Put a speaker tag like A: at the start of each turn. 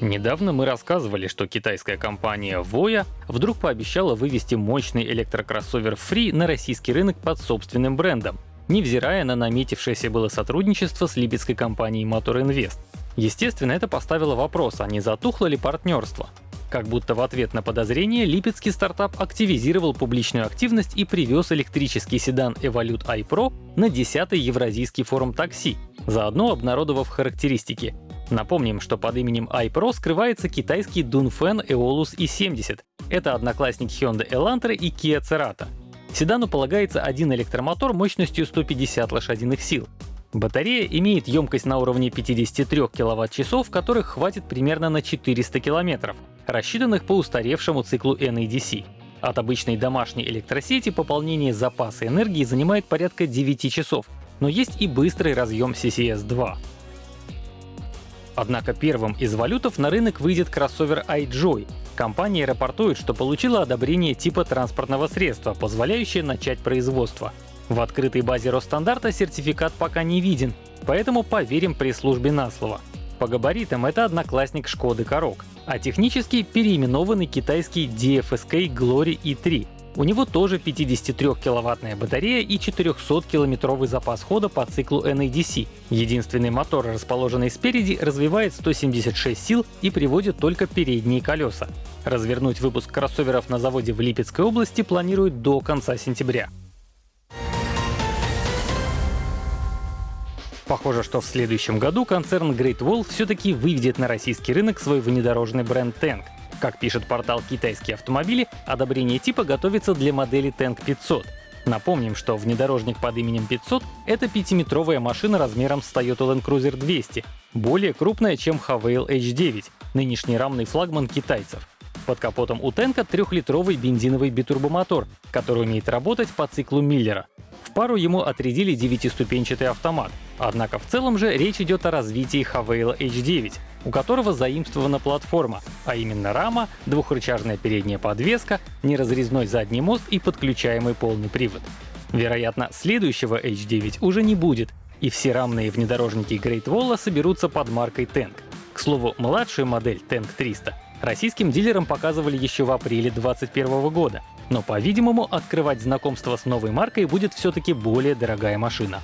A: Недавно мы рассказывали, что китайская компания Voya вдруг пообещала вывести мощный электрокроссовер Free на российский рынок под собственным брендом, невзирая на наметившееся было сотрудничество с липецкой компанией Motor Invest. Естественно, это поставило вопрос, а не затухло ли партнерство. Как будто в ответ на подозрение липецкий стартап активизировал публичную активность и привез электрический седан Evolute iPro на 10-й Евразийский форум такси, заодно обнародовав характеристики Напомним, что под именем iPro скрывается китайский Dunfen Eolus i70. Это одноклассник Hyundai Elantra и Kia Cerato. Седану полагается один электромотор мощностью 150 лошадиных сил. Батарея имеет емкость на уровне 53 кВт-часов, которых хватит примерно на 400 км, рассчитанных по устаревшему циклу NADC. От обычной домашней электросети пополнение запаса энергии занимает порядка 9 часов, но есть и быстрый разъем CCS-2. Однако первым из валютов на рынок выйдет кроссовер iJoy. Компания рапортует, что получила одобрение типа транспортного средства, позволяющее начать производство. В открытой базе Росстандарта сертификат пока не виден, поэтому поверим пресс-службе на слово. По габаритам это одноклассник Шкоды Корок, а технически переименованный китайский DFSK Glory E3, у него тоже 53-киловаттная батарея и 400-километровый запас хода по циклу NADC. Единственный мотор, расположенный спереди, развивает 176 сил и приводит только передние колеса. Развернуть выпуск кроссоверов на заводе в Липецкой области планируют до конца сентября. Похоже, что в следующем году концерн Great Wall все-таки выведет на российский рынок свой внедорожный бренд Tank. Как пишет портал «Китайские автомобили», одобрение типа готовится для модели Tank 500. Напомним, что внедорожник под именем 500 — это пятиметровая машина размером с Toyota Land Cruiser 200, более крупная, чем Havail H9, нынешний рамный флагман китайцев. Под капотом у Тенка трехлитровый бензиновый битурбомотор, который умеет работать по циклу Миллера. В пару ему отрядили девятиступенчатый автомат, однако в целом же речь идет о развитии Havail H9, у которого заимствована платформа, а именно рама, двухрычажная передняя подвеска, неразрезной задний мост и подключаемый полный привод. Вероятно, следующего H9 уже не будет, и все рамные внедорожники Great Wall соберутся под маркой Tank. К слову, младшую модель Tank 300 российским дилерам показывали еще в апреле 2021 года, но, по-видимому, открывать знакомство с новой маркой будет все-таки более дорогая машина.